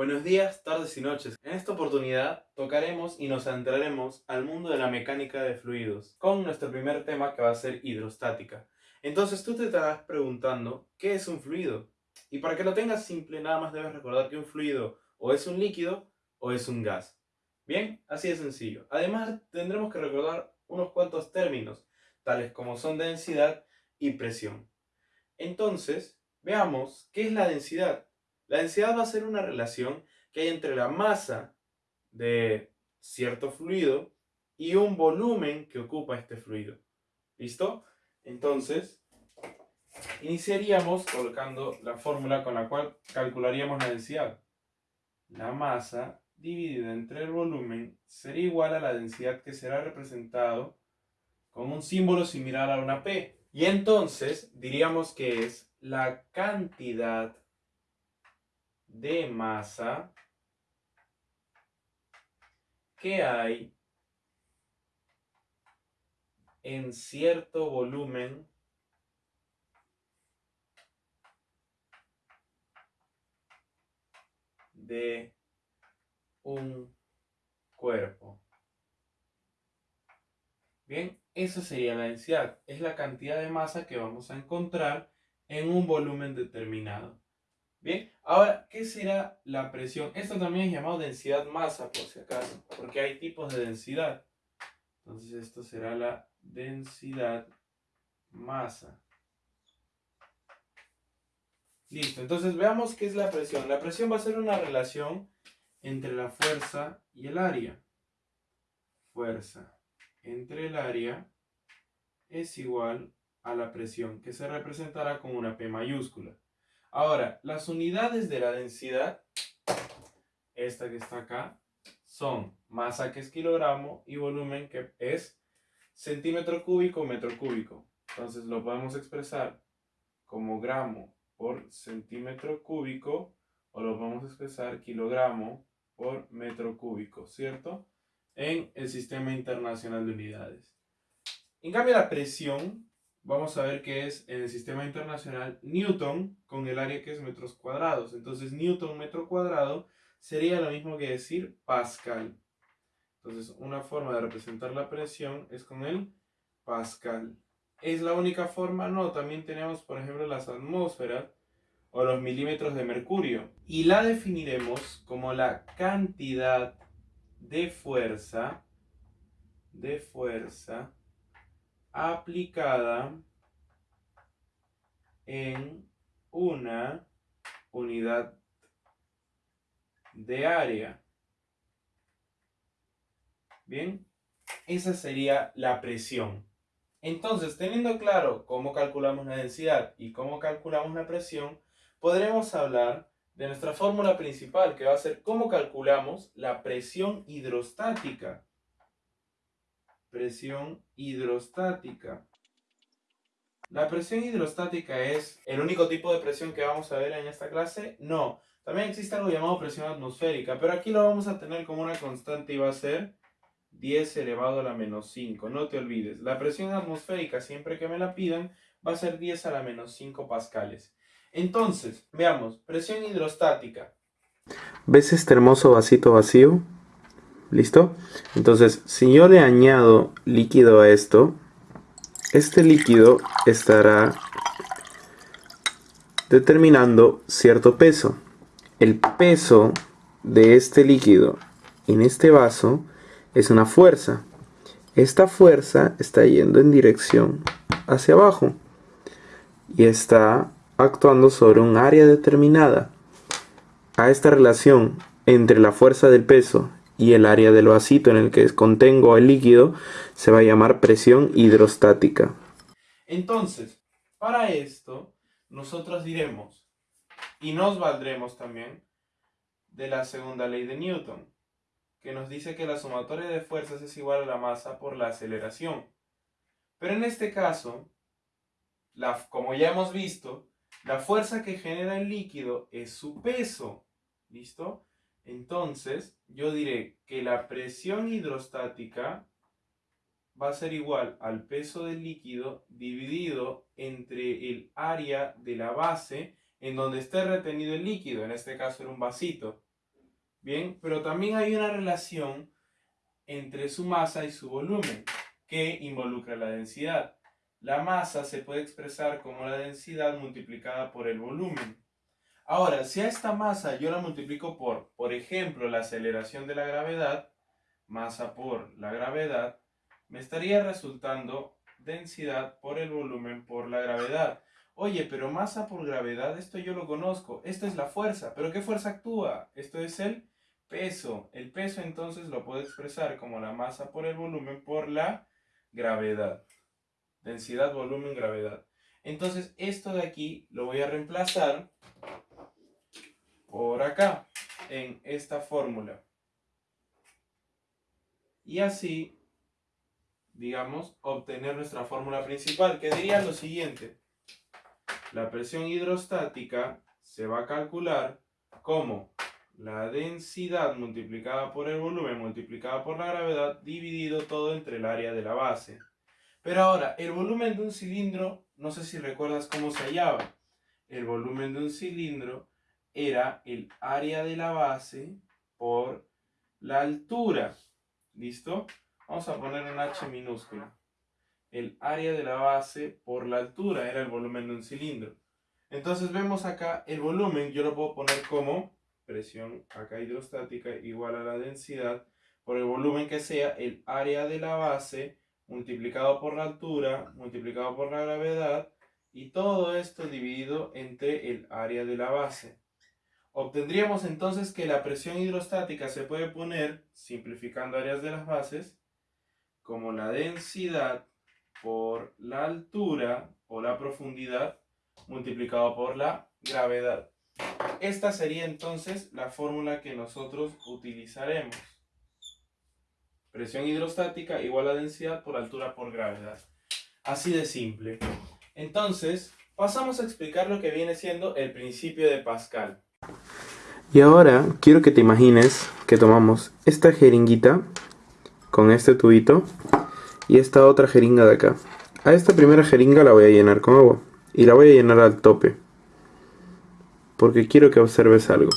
Buenos días, tardes y noches. En esta oportunidad tocaremos y nos adentraremos al mundo de la mecánica de fluidos con nuestro primer tema que va a ser hidrostática. Entonces tú te estarás preguntando, ¿qué es un fluido? Y para que lo tengas simple, nada más debes recordar que un fluido o es un líquido o es un gas. Bien, así de sencillo. Además, tendremos que recordar unos cuantos términos, tales como son densidad y presión. Entonces, veamos qué es la densidad. La densidad va a ser una relación que hay entre la masa de cierto fluido y un volumen que ocupa este fluido. ¿Listo? Entonces, iniciaríamos colocando la fórmula con la cual calcularíamos la densidad. La masa dividida entre el volumen sería igual a la densidad que será representado con un símbolo similar a una P. Y entonces diríamos que es la cantidad de masa que hay en cierto volumen de un cuerpo. Bien, esa sería la densidad. Es la cantidad de masa que vamos a encontrar en un volumen determinado. Bien, ahora, ¿qué será la presión? Esto también es llamado densidad masa, por si acaso, porque hay tipos de densidad. Entonces, esto será la densidad masa. Listo, entonces veamos qué es la presión. La presión va a ser una relación entre la fuerza y el área. Fuerza entre el área es igual a la presión, que se representará con una P mayúscula. Ahora, las unidades de la densidad, esta que está acá, son masa que es kilogramo y volumen que es centímetro cúbico metro cúbico. Entonces lo podemos expresar como gramo por centímetro cúbico o lo podemos expresar kilogramo por metro cúbico, ¿cierto? En el sistema internacional de unidades. En cambio la presión vamos a ver que es en el sistema internacional Newton con el área que es metros cuadrados. Entonces Newton metro cuadrado sería lo mismo que decir Pascal. Entonces una forma de representar la presión es con el Pascal. ¿Es la única forma? No, también tenemos por ejemplo las atmósferas o los milímetros de mercurio. Y la definiremos como la cantidad de fuerza de fuerza aplicada en una unidad de área. Bien, esa sería la presión. Entonces, teniendo claro cómo calculamos la densidad y cómo calculamos la presión, podremos hablar de nuestra fórmula principal, que va a ser cómo calculamos la presión hidrostática presión hidrostática. ¿La presión hidrostática es el único tipo de presión que vamos a ver en esta clase? No. También existe algo llamado presión atmosférica, pero aquí lo vamos a tener como una constante y va a ser 10 elevado a la menos 5. No te olvides, la presión atmosférica, siempre que me la pidan, va a ser 10 a la menos 5 pascales. Entonces, veamos, presión hidrostática. ¿Ves este hermoso vasito vacío? ¿Listo? Entonces, si yo le añado líquido a esto, este líquido estará determinando cierto peso. El peso de este líquido en este vaso es una fuerza. Esta fuerza está yendo en dirección hacia abajo y está actuando sobre un área determinada. A esta relación entre la fuerza del peso y el área del vasito en el que contengo el líquido se va a llamar presión hidrostática. Entonces, para esto, nosotros diremos, y nos valdremos también, de la segunda ley de Newton, que nos dice que la sumatoria de fuerzas es igual a la masa por la aceleración. Pero en este caso, como ya hemos visto, la fuerza que genera el líquido es su peso. ¿Listo? Entonces, yo diré que la presión hidrostática va a ser igual al peso del líquido dividido entre el área de la base en donde esté retenido el líquido, en este caso era un vasito. Bien, pero también hay una relación entre su masa y su volumen que involucra la densidad. La masa se puede expresar como la densidad multiplicada por el volumen. Ahora, si a esta masa yo la multiplico por, por ejemplo, la aceleración de la gravedad, masa por la gravedad, me estaría resultando densidad por el volumen por la gravedad. Oye, pero masa por gravedad, esto yo lo conozco. Esto es la fuerza. ¿Pero qué fuerza actúa? Esto es el peso. El peso entonces lo puedo expresar como la masa por el volumen por la gravedad. Densidad, volumen, gravedad. Entonces esto de aquí lo voy a reemplazar por acá, en esta fórmula. Y así, digamos, obtener nuestra fórmula principal, que diría lo siguiente. La presión hidrostática se va a calcular como la densidad multiplicada por el volumen multiplicada por la gravedad dividido todo entre el área de la base. Pero ahora, el volumen de un cilindro, no sé si recuerdas cómo se hallaba. El volumen de un cilindro era el área de la base por la altura. ¿Listo? Vamos a poner un H minúscula. El área de la base por la altura era el volumen de un cilindro. Entonces vemos acá el volumen, yo lo puedo poner como presión acá hidrostática igual a la densidad por el volumen que sea el área de la base multiplicado por la altura multiplicado por la gravedad y todo esto dividido entre el área de la base. Obtendríamos entonces que la presión hidrostática se puede poner, simplificando áreas de las bases, como la densidad por la altura o la profundidad multiplicado por la gravedad. Esta sería entonces la fórmula que nosotros utilizaremos. Presión hidrostática igual a densidad por altura por gravedad. Así de simple. Entonces, pasamos a explicar lo que viene siendo el principio de Pascal. Y ahora quiero que te imagines que tomamos esta jeringuita con este tubito y esta otra jeringa de acá. A esta primera jeringa la voy a llenar con agua y la voy a llenar al tope porque quiero que observes algo.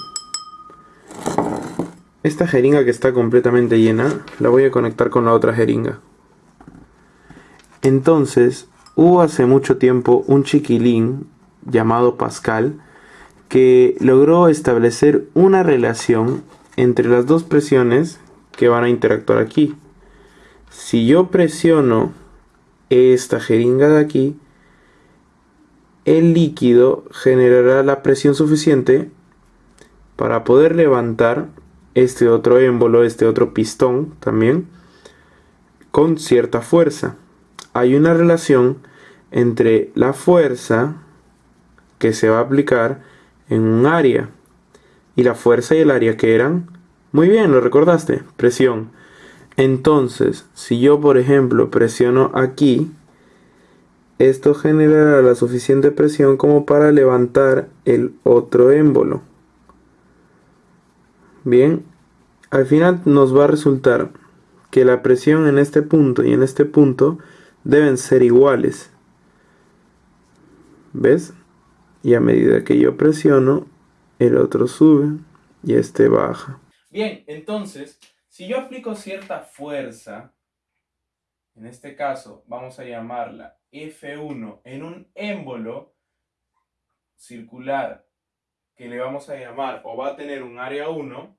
Esta jeringa que está completamente llena la voy a conectar con la otra jeringa. Entonces, hubo hace mucho tiempo un chiquilín llamado Pascal que logró establecer una relación entre las dos presiones que van a interactuar aquí. Si yo presiono esta jeringa de aquí, el líquido generará la presión suficiente para poder levantar este otro émbolo, este otro pistón también, con cierta fuerza. Hay una relación entre la fuerza que se va a aplicar en un área y la fuerza y el área que eran, muy bien, lo recordaste, presión. Entonces, si yo por ejemplo presiono aquí, esto generará la suficiente presión como para levantar el otro émbolo. Bien, al final nos va a resultar que la presión en este punto y en este punto deben ser iguales. ¿Ves? Y a medida que yo presiono, el otro sube y este baja. Bien, entonces, si yo aplico cierta fuerza, en este caso vamos a llamarla F1 en un émbolo circular que le vamos a llamar o va a tener un área 1,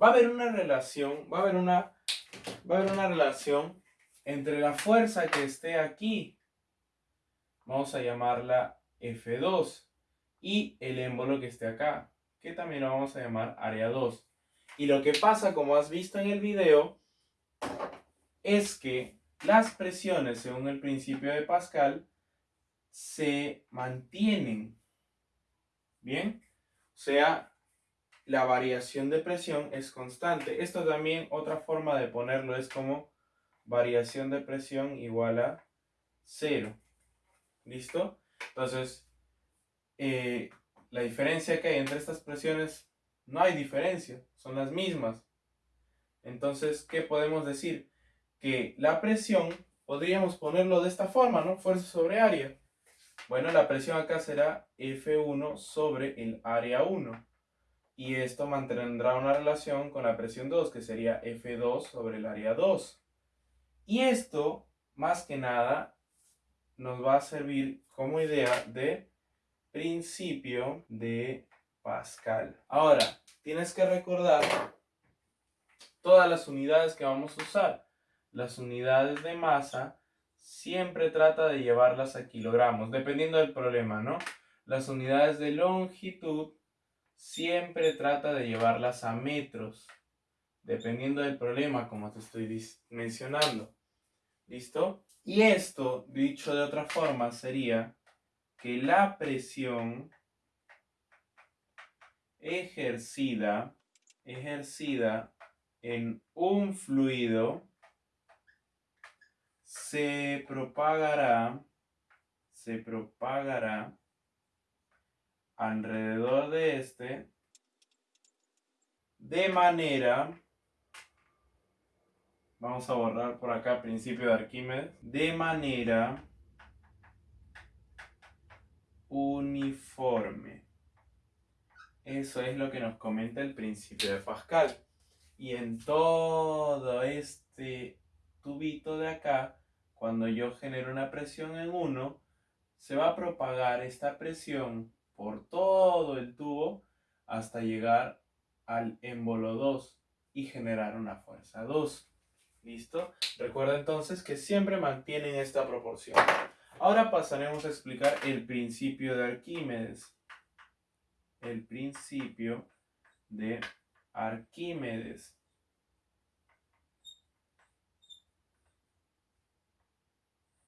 va a haber una relación, va a haber una, va a haber una relación entre la fuerza que esté aquí, vamos a llamarla F2, y el émbolo que esté acá, que también lo vamos a llamar área 2. Y lo que pasa, como has visto en el video, es que las presiones, según el principio de Pascal, se mantienen. ¿Bien? O sea, la variación de presión es constante. Esto también, otra forma de ponerlo es como variación de presión igual a cero. ¿Listo? Entonces, eh, la diferencia que hay entre estas presiones, no hay diferencia, son las mismas. Entonces, ¿qué podemos decir? que la presión, podríamos ponerlo de esta forma, ¿no? Fuerza sobre área. Bueno, la presión acá será F1 sobre el área 1. Y esto mantendrá una relación con la presión 2, que sería F2 sobre el área 2. Y esto, más que nada, nos va a servir como idea de principio de Pascal. Ahora, tienes que recordar todas las unidades que vamos a usar. Las unidades de masa siempre trata de llevarlas a kilogramos, dependiendo del problema, ¿no? Las unidades de longitud siempre trata de llevarlas a metros, dependiendo del problema, como te estoy mencionando. ¿Listo? Y esto, dicho de otra forma, sería que la presión ejercida, ejercida en un fluido se propagará, se propagará alrededor de este de manera, vamos a borrar por acá principio de Arquímedes, de manera uniforme. Eso es lo que nos comenta el principio de Pascal. Y en todo este tubito de acá, cuando yo genero una presión en uno, se va a propagar esta presión por todo el tubo hasta llegar al émbolo 2 y generar una fuerza 2. ¿Listo? Recuerda entonces que siempre mantienen esta proporción. Ahora pasaremos a explicar el principio de Arquímedes. El principio de Arquímedes.